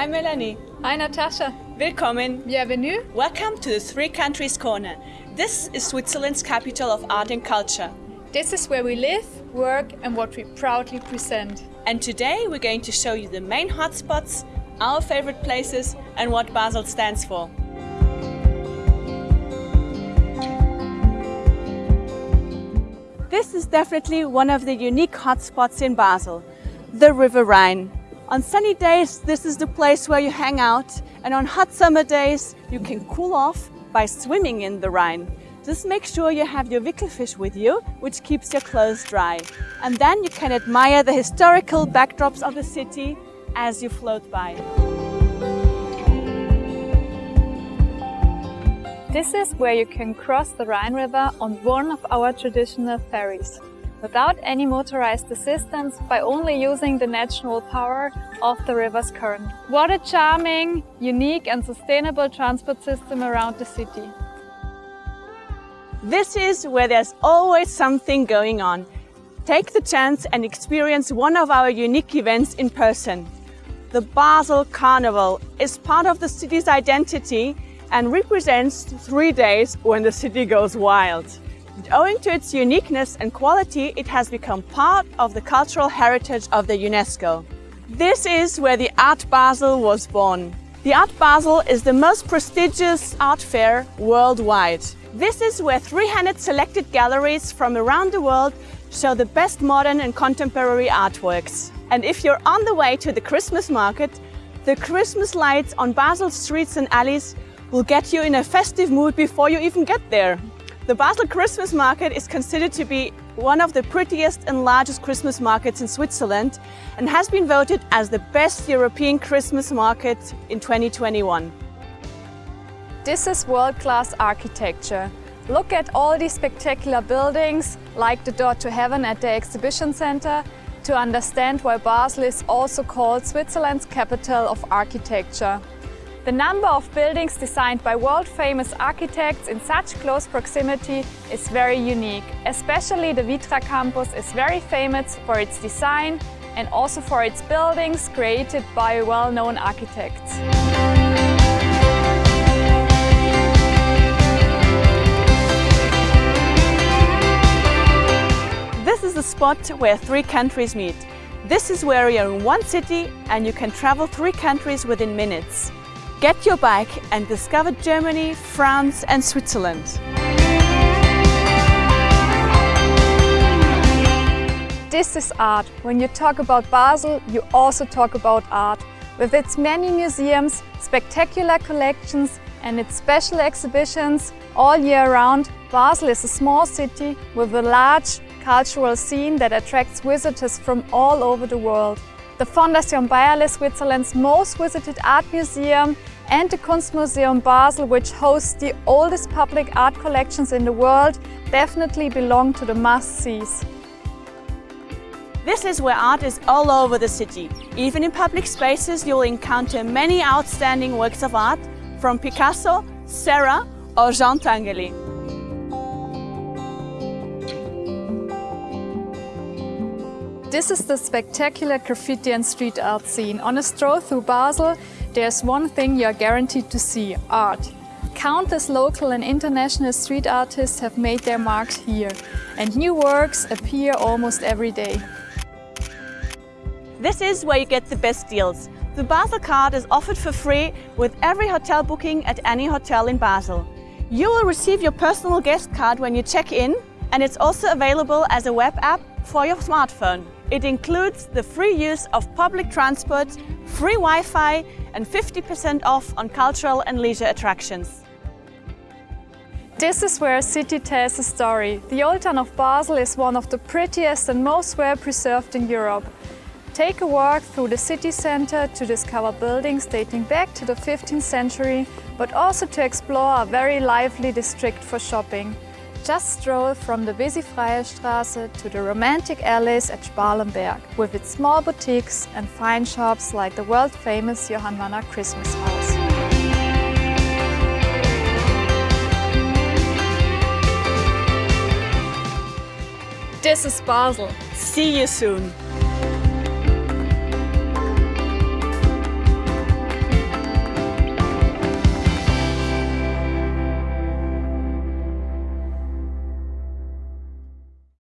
Hi Melanie. Hi Natasha. Willkommen. Bienvenue. Welcome to the Three Countries Corner. This is Switzerland's capital of art and culture. This is where we live, work and what we proudly present. And today we're going to show you the main hotspots, our favorite places and what Basel stands for. This is definitely one of the unique hotspots in Basel, the River Rhine. On sunny days, this is the place where you hang out, and on hot summer days, you can cool off by swimming in the Rhine. Just make sure you have your Wickelfisch with you, which keeps your clothes dry. And then you can admire the historical backdrops of the city as you float by. This is where you can cross the Rhine River on one of our traditional ferries, without any motorized assistance by only using the natural power of the river's current. What a charming, unique and sustainable transport system around the city. This is where there's always something going on. Take the chance and experience one of our unique events in person. The Basel Carnival is part of the city's identity and represents three days when the city goes wild. Owing to its uniqueness and quality, it has become part of the cultural heritage of the UNESCO. This is where the Art Basel was born. The Art Basel is the most prestigious art fair worldwide. This is where 300 selected galleries from around the world show the best modern and contemporary artworks. And if you're on the way to the Christmas market, the Christmas lights on Basel's streets and alleys will get you in a festive mood before you even get there. The Basel Christmas Market is considered to be one of the prettiest and largest Christmas markets in Switzerland and has been voted as the best European Christmas market in 2021. This is world-class architecture. Look at all these spectacular buildings, like the Door to Heaven at the Exhibition Center, to understand why Basel is also called Switzerland's capital of architecture. The number of buildings designed by world-famous architects in such close proximity is very unique. Especially the Vitra campus is very famous for its design and also for its buildings created by well-known architects. This is the spot where three countries meet. This is where you're in one city and you can travel three countries within minutes. Get your bike and discover Germany, France and Switzerland. This is art. When you talk about Basel, you also talk about art. With its many museums, spectacular collections and its special exhibitions all year round, Basel is a small city with a large cultural scene that attracts visitors from all over the world. The Fondation Beyeler, Switzerland's most visited art museum, and the Kunstmuseum Basel, which hosts the oldest public art collections in the world, definitely belong to the must-sees. This is where art is all over the city. Even in public spaces, you'll encounter many outstanding works of art from Picasso, Serra or Jean Tinguely. This is the spectacular graffiti and street art scene. On a stroll through Basel, there's one thing you're guaranteed to see, art. Countless local and international street artists have made their marks here, and new works appear almost every day. This is where you get the best deals. The Basel card is offered for free with every hotel booking at any hotel in Basel. You will receive your personal guest card when you check in and it's also available as a web app for your smartphone. It includes the free use of public transport, free Wi-Fi and 50% off on cultural and leisure attractions. This is where a city tells a story. The old town of Basel is one of the prettiest and most well preserved in Europe. Take a walk through the city center to discover buildings dating back to the 15th century, but also to explore a very lively district for shopping. Just stroll from the busy Straße to the romantic alleys at Spalenberg, with its small boutiques and fine shops like the world-famous Johann Wanner Christmas House. This is Basel. See you soon!